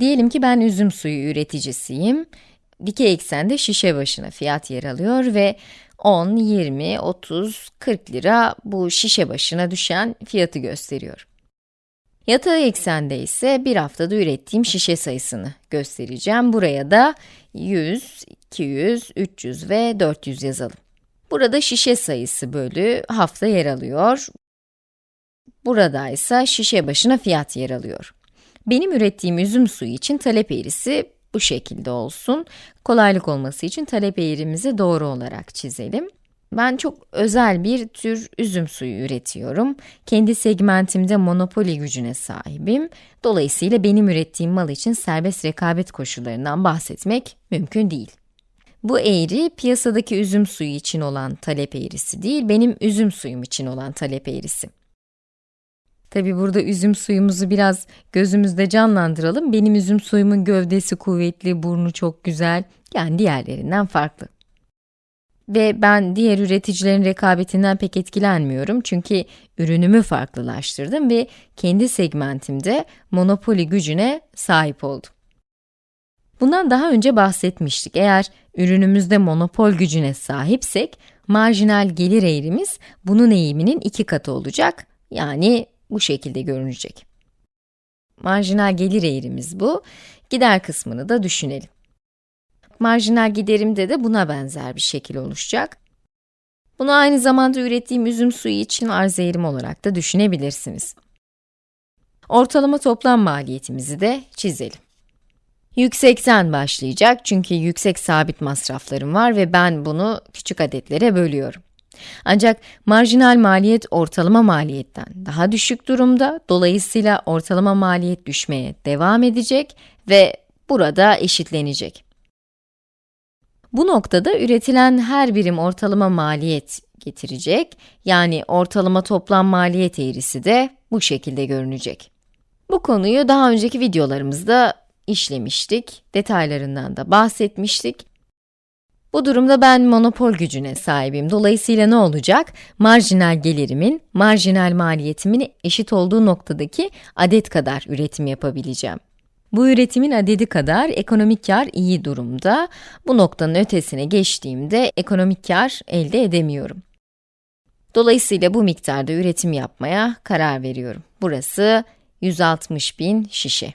Diyelim ki ben üzüm suyu üreticisiyim. Dikey eksende şişe başına fiyat yer alıyor ve 10, 20, 30, 40 lira bu şişe başına düşen fiyatı gösteriyor. Yatay eksende ise bir haftada ürettiğim şişe sayısını göstereceğim. Buraya da 100, 200, 300 ve 400 yazalım. Burada şişe sayısı bölü hafta yer alıyor. Burada ise şişe başına fiyat yer alıyor. Benim ürettiğim üzüm suyu için talep eğrisi bu şekilde olsun. Kolaylık olması için talep eğrimizi doğru olarak çizelim. Ben çok özel bir tür üzüm suyu üretiyorum. Kendi segmentimde monopoli gücüne sahibim. Dolayısıyla benim ürettiğim mal için serbest rekabet koşullarından bahsetmek mümkün değil. Bu eğri, piyasadaki üzüm suyu için olan talep eğrisi değil, benim üzüm suyum için olan talep eğrisi. Tabi burada üzüm suyumuzu biraz gözümüzde canlandıralım. Benim üzüm suyumun gövdesi kuvvetli, burnu çok güzel, yani diğerlerinden farklı. Ve ben diğer üreticilerin rekabetinden pek etkilenmiyorum çünkü ürünümü farklılaştırdım ve kendi segmentimde monopoli gücüne sahip oldum. Bundan daha önce bahsetmiştik. Eğer ürünümüzde monopol gücüne sahipsek, marjinal gelir eğrimiz bunun eğiminin iki katı olacak. Yani bu şekilde görünecek. Marjinal gelir eğrimiz bu. Gider kısmını da düşünelim. Marjinal giderimde de buna benzer bir şekil oluşacak. Bunu aynı zamanda ürettiğim üzüm suyu için arz eğrim olarak da düşünebilirsiniz. Ortalama toplam maliyetimizi de çizelim. Yüksekten başlayacak çünkü yüksek sabit masraflarım var ve ben bunu küçük adetlere bölüyorum. Ancak marjinal maliyet ortalama maliyetten daha düşük durumda, dolayısıyla ortalama maliyet düşmeye devam edecek ve burada eşitlenecek. Bu noktada üretilen her birim ortalama maliyet getirecek, yani ortalama toplam maliyet eğrisi de bu şekilde görünecek. Bu konuyu daha önceki videolarımızda işlemiştik, detaylarından da bahsetmiştik. Bu durumda ben monopol gücüne sahibim. Dolayısıyla ne olacak? Marjinal gelirimin, marjinal maliyetimin eşit olduğu noktadaki adet kadar üretim yapabileceğim. Bu üretimin adedi kadar ekonomik kar iyi durumda. Bu noktanın ötesine geçtiğimde ekonomik kar elde edemiyorum. Dolayısıyla bu miktarda üretim yapmaya karar veriyorum. Burası 160 bin şişe.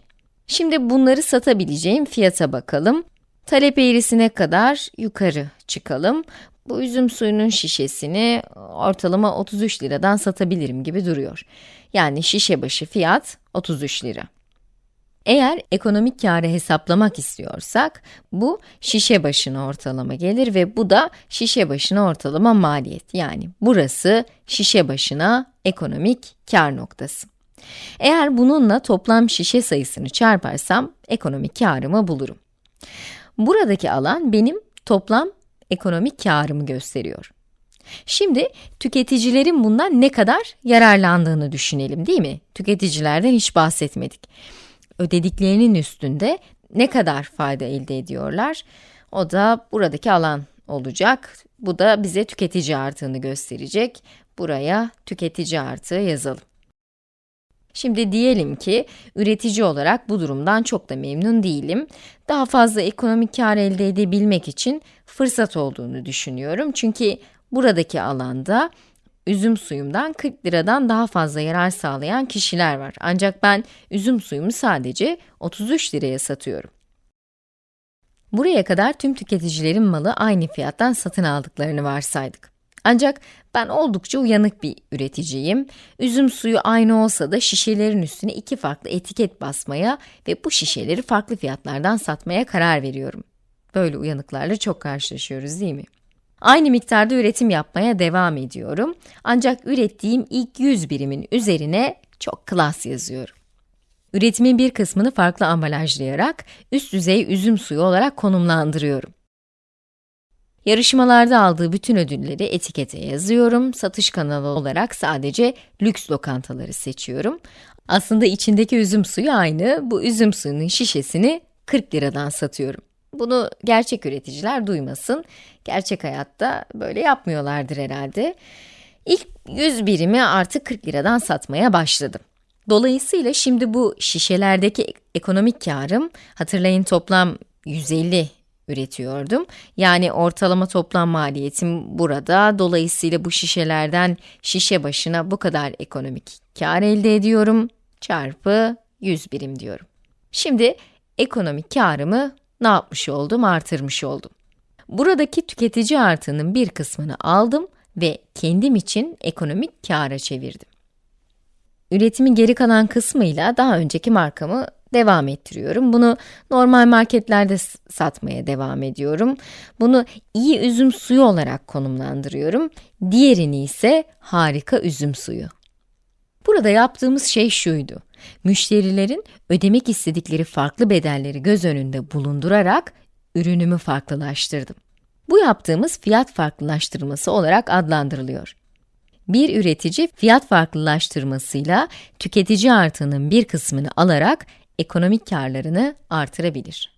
Şimdi bunları satabileceğim fiyata bakalım. Talep eğrisine kadar yukarı çıkalım. Bu üzüm suyunun şişesini ortalama 33 liradan satabilirim gibi duruyor. Yani şişe başı fiyat 33 lira. Eğer ekonomik karı hesaplamak istiyorsak, bu şişe başına ortalama gelir ve bu da şişe başına ortalama maliyet. Yani burası şişe başına ekonomik kar noktası. Eğer bununla toplam şişe sayısını çarparsam ekonomik karımı bulurum. Buradaki alan benim toplam ekonomik karımı gösteriyor. Şimdi tüketicilerin bundan ne kadar yararlandığını düşünelim değil mi? Tüketicilerden hiç bahsetmedik. Ödediklerinin üstünde ne kadar fayda elde ediyorlar? O da buradaki alan olacak. Bu da bize tüketici artığını gösterecek. Buraya tüketici artığı yazalım. Şimdi diyelim ki üretici olarak bu durumdan çok da memnun değilim. Daha fazla ekonomik kar elde edebilmek için fırsat olduğunu düşünüyorum. Çünkü buradaki alanda üzüm suyumdan 40 liradan daha fazla yarar sağlayan kişiler var. Ancak ben üzüm suyumu sadece 33 liraya satıyorum. Buraya kadar tüm tüketicilerin malı aynı fiyattan satın aldıklarını varsaydık. Ancak ben oldukça uyanık bir üreticiyim. Üzüm suyu aynı olsa da şişelerin üstüne iki farklı etiket basmaya ve bu şişeleri farklı fiyatlardan satmaya karar veriyorum. Böyle uyanıklarla çok karşılaşıyoruz değil mi? Aynı miktarda üretim yapmaya devam ediyorum. Ancak ürettiğim ilk 100 birimin üzerine çok klas yazıyorum. Üretimin bir kısmını farklı ambalajlayarak üst düzey üzüm suyu olarak konumlandırıyorum. Yarışmalarda aldığı bütün ödülleri etikete yazıyorum. Satış kanalı olarak sadece lüks lokantaları seçiyorum. Aslında içindeki üzüm suyu aynı. Bu üzüm suyunun şişesini 40 liradan satıyorum. Bunu gerçek üreticiler duymasın. Gerçek hayatta böyle yapmıyorlardır herhalde. İlk 100 birimi artık 40 liradan satmaya başladım. Dolayısıyla şimdi bu şişelerdeki ekonomik karım, hatırlayın toplam 150 üretiyordum. Yani ortalama toplam maliyetim burada. Dolayısıyla bu şişelerden şişe başına bu kadar ekonomik kar elde ediyorum. Çarpı 100 birim diyorum. Şimdi ekonomik karımı ne yapmış oldum? Artırmış oldum. Buradaki tüketici artığının bir kısmını aldım ve kendim için ekonomik kâra çevirdim. Üretimin geri kalan kısmıyla daha önceki markamı devam ettiriyorum. Bunu normal marketlerde satmaya devam ediyorum. Bunu iyi üzüm suyu olarak konumlandırıyorum. Diğerini ise harika üzüm suyu. Burada yaptığımız şey şuydu. Müşterilerin ödemek istedikleri farklı bedelleri göz önünde bulundurarak ürünümü farklılaştırdım. Bu yaptığımız fiyat farklılaştırması olarak adlandırılıyor. Bir üretici fiyat farklılaştırmasıyla tüketici artığının bir kısmını alarak ekonomik karlarını artırabilir.